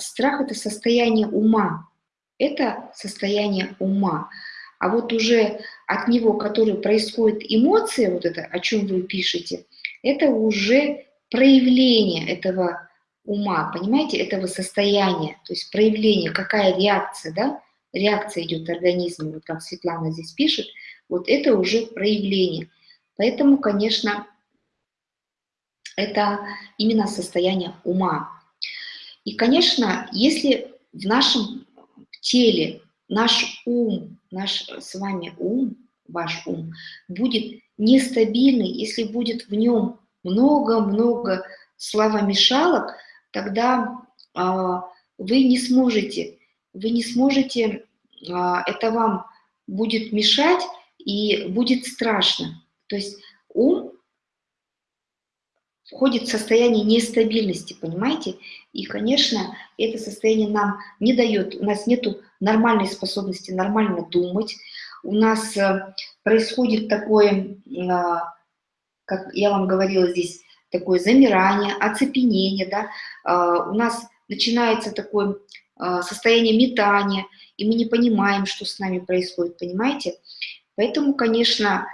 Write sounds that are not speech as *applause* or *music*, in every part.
страх – это состояние ума. Это состояние ума. А вот уже от него, который происходит эмоция, вот это, о чем вы пишете, это уже проявление этого ума, понимаете, этого состояния, то есть проявление, какая реакция, да, реакция идет организма, вот как Светлана здесь пишет, вот это уже проявление. Поэтому, конечно, это именно состояние ума. И, конечно, если в нашем теле наш ум, наш с вами ум, ваш ум, будет нестабильный, если будет в нем много-много славомешалок, тогда а, вы не сможете, вы не сможете, а, это вам будет мешать и будет страшно. То есть ум входит в состояние нестабильности, понимаете? И, конечно, это состояние нам не дает, у нас нет нормальной способности нормально думать, у нас э, происходит такое, а, как я вам говорила здесь, такое замирание, оцепенение, да, а, у нас начинается такое а, состояние метания, и мы не понимаем, что с нами происходит, понимаете? Поэтому, конечно,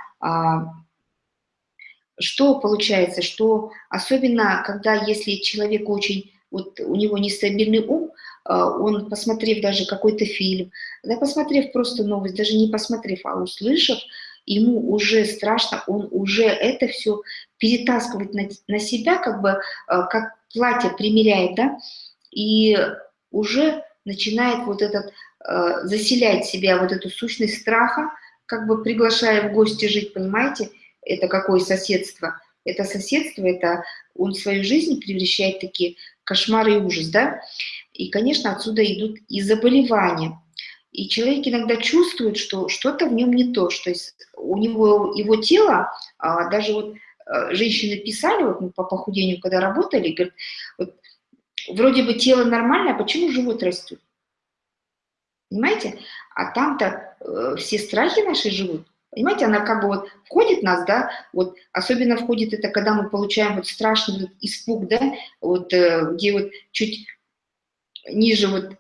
что получается, что особенно, когда если человек очень, вот у него нестабильный ум, а, он, посмотрев даже какой-то фильм, да, посмотрев просто новость, даже не посмотрев, а услышав, ему уже страшно, он уже это все перетаскивает на, на себя, как бы, а, как платье примеряет, да, и уже начинает вот этот, а, заселять себя вот эту сущность страха, как бы приглашая в гости жить, понимаете, это какое соседство? Это соседство, это он свою жизнь превращает в такие кошмары и ужас, да? И, конечно, отсюда идут и заболевания. И человек иногда чувствует, что что-то в нем не то, что у него его тело, а, даже вот а, женщины писали, вот мы по похудению, когда работали, говорят, вот, вроде бы тело нормальное, а почему живот растет? Понимаете? А там-то э, все страхи наши живут. Понимаете, она как бы вот входит в нас, да, вот особенно входит это, когда мы получаем вот страшный вот испуг, да, вот э, где вот чуть ниже вот,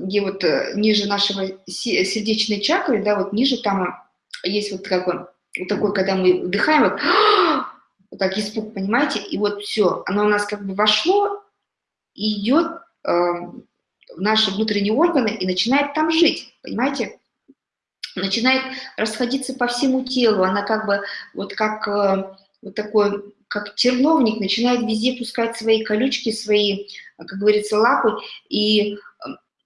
где вот э, ниже нашего сердечной чакры, да, вот ниже там есть вот как бы вот такой, когда мы вдыхаем, вот, *gasps* вот так испуг, понимаете, и вот все, оно у нас как бы вошло и идет э, в наши внутренние органы и начинает там жить, понимаете, начинает расходиться по всему телу, она как бы вот как э, вот такой, как терновник, начинает везде пускать свои колючки, свои, как говорится, лапы, и э,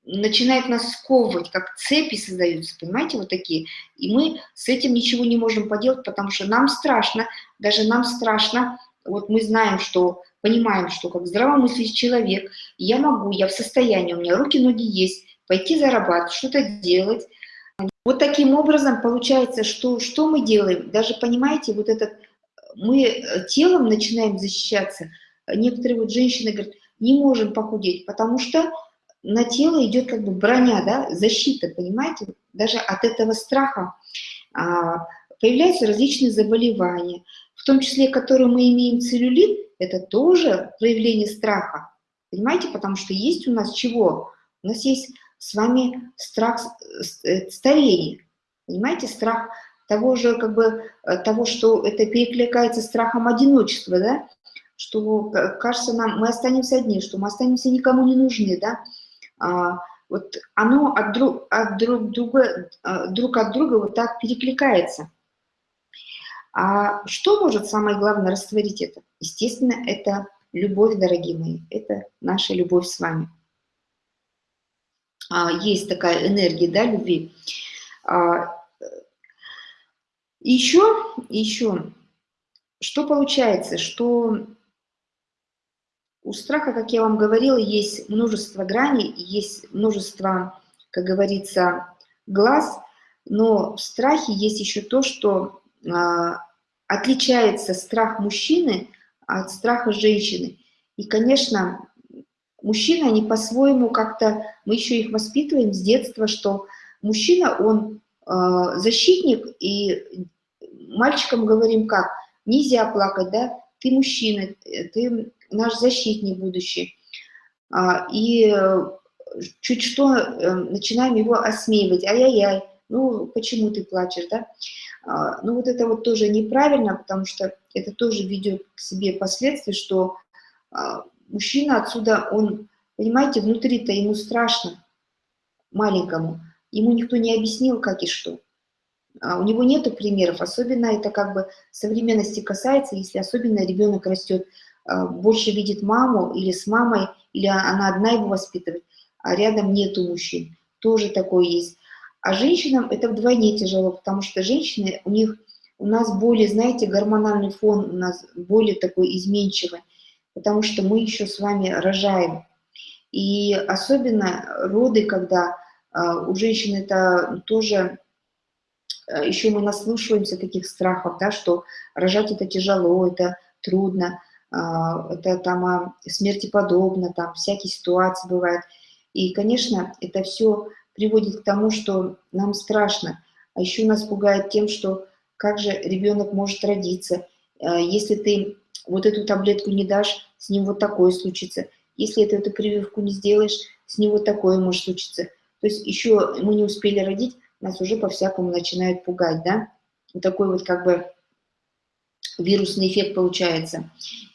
начинает нас сковывать, как цепи создаются, понимаете, вот такие. И мы с этим ничего не можем поделать, потому что нам страшно, даже нам страшно, вот мы знаем, что, понимаем, что как здравомыслящий человек, я могу, я в состоянии, у меня руки, ноги есть, пойти зарабатывать, что-то делать, вот таким образом получается, что, что мы делаем? Даже, понимаете, вот этот, мы э, телом начинаем защищаться. Некоторые вот женщины говорят, не можем похудеть, потому что на тело идет как бы броня, да, защита, понимаете? Даже от этого страха а, появляются различные заболевания, в том числе, которые мы имеем целлюлит, это тоже проявление страха, понимаете? Потому что есть у нас чего? У нас есть с вами страх э, старения. Понимаете, страх того же, как бы, э, того, что это перекликается страхом одиночества, да, что кажется нам, мы останемся одни, что мы останемся никому не нужны, да, а, вот оно от друг, от друг, друга, э, друг от друга вот так перекликается. А что может самое главное растворить это? Естественно, это любовь, дорогие мои, это наша любовь с вами. А, есть такая энергия, да, любви. А, еще, еще, что получается, что у страха, как я вам говорила, есть множество граней, есть множество, как говорится, глаз, но в страхе есть еще то, что а, отличается страх мужчины от страха женщины. И, конечно, мужчины, они по-своему как-то, мы еще их воспитываем с детства, что мужчина, он э, защитник, и мальчикам говорим как, нельзя плакать, да, ты мужчина, ты наш защитник будущий. А, и чуть что э, начинаем его осмеивать, ай-яй-яй, ну почему ты плачешь, да? А, ну вот это вот тоже неправильно, потому что это тоже ведет к себе последствия, что а, мужчина отсюда, он, понимаете, внутри-то ему страшно, маленькому, ему никто не объяснил, как и что. А у него нет примеров, особенно это как бы современности касается, если особенно ребенок растет, а, больше видит маму или с мамой, или она одна его воспитывает, а рядом нету мужчин. Тоже такое есть. А женщинам это вдвойне тяжело, потому что женщины, у них, у нас более, знаете, гормональный фон у нас более такой изменчивый, потому что мы еще с вами рожаем. И особенно роды, когда а, у женщин это тоже, а, еще мы наслушиваемся таких страхов, да, что рожать это тяжело, это трудно, а, это там смерти подобно, там всякие ситуации бывают. И, конечно, это все приводит к тому, что нам страшно. А еще нас пугает тем, что как же ребенок может родиться, если ты вот эту таблетку не дашь, с ним вот такое случится. Если ты эту прививку не сделаешь, с ним вот такое может случиться. То есть еще мы не успели родить, нас уже по-всякому начинают пугать, да? Вот такой вот как бы вирусный эффект получается.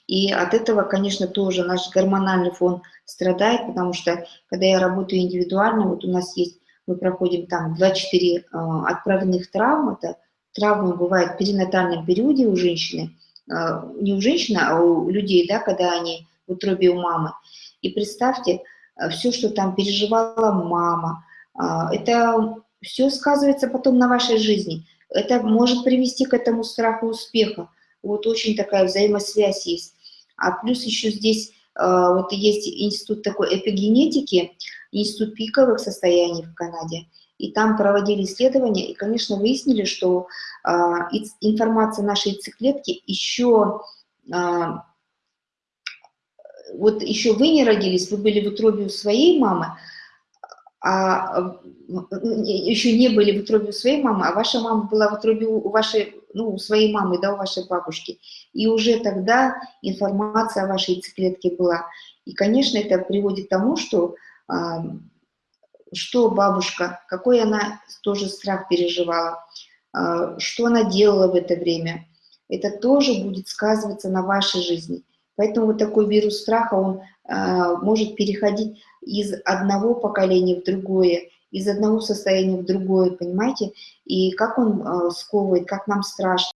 И от этого, конечно, тоже наш гормональный фон страдает, потому что, когда я работаю индивидуально, вот у нас есть, мы проходим там 2-4 э, отправленных травм, это травмы бывают в перинатальном периоде у женщины, не у женщины, а у людей, да, когда они в утробе у мамы. И представьте, э, все, что там переживала мама, а, это все сказывается потом на вашей жизни. Это может привести к этому страху успеха. Вот очень такая взаимосвязь есть. А плюс еще здесь вот есть институт такой эпигенетики, институт пиковых состояний в Канаде. И там проводили исследования, и, конечно, выяснили, что э, информация нашей яйцеклетки еще вот еще вы не родились, вы были в утробе у своей мамы, а еще не были в утробе у своей мамы, а ваша мама была в утробе у вашей, ну, у своей мамы, да, у вашей бабушки. И уже тогда информация о вашей яйцеклетке была. И, конечно, это приводит к тому, что, а, что бабушка, какой она тоже страх переживала, а, что она делала в это время. Это тоже будет сказываться на вашей жизни. Поэтому вот такой вирус страха, он э, может переходить из одного поколения в другое, из одного состояния в другое, понимаете? И как он э, сковывает, как нам страшно.